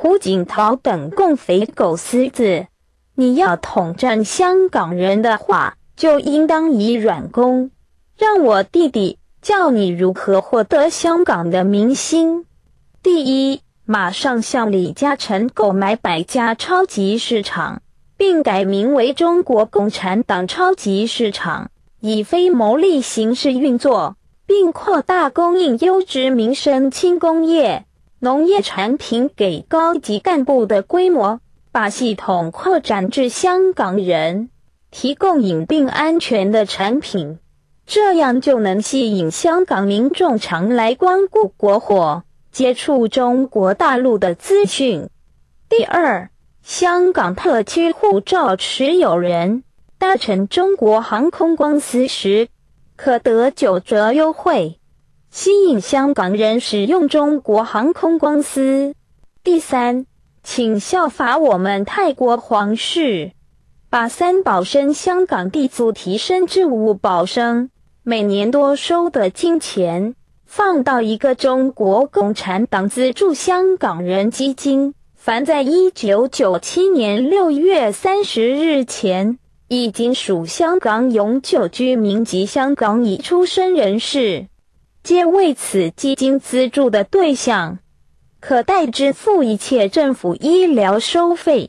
胡锦涛等共匪狗厮子。你要统战香港人的话，就应当以软攻。让我弟弟教你如何获得香港的民心。第一，马上向李嘉诚购买百家超级市场，并改名为中国共产党超级市场，以非牟利形式运作，并扩大供应优质民生轻工业、农业产品给高级干部的规模。把系统扩展至香港人，提供隐蔽安全的产品，这样就能吸引香港民众常来光顾国货，接触中国大陆的资讯。第二，香港特区护照持有人搭乘中国航空公司时，可得九折优惠，吸引香港人使用中国航空公司。第三。请效法我们泰国皇室，把三宝生香港地租提升至五宝生，每年多收的金钱放到一个中国共产党资助香港人基金。凡在一九九七年六月三十日前已经属香港永久居民及香港已出生人士，皆为此基金资助的对象。可代支付一切政府医疗收费。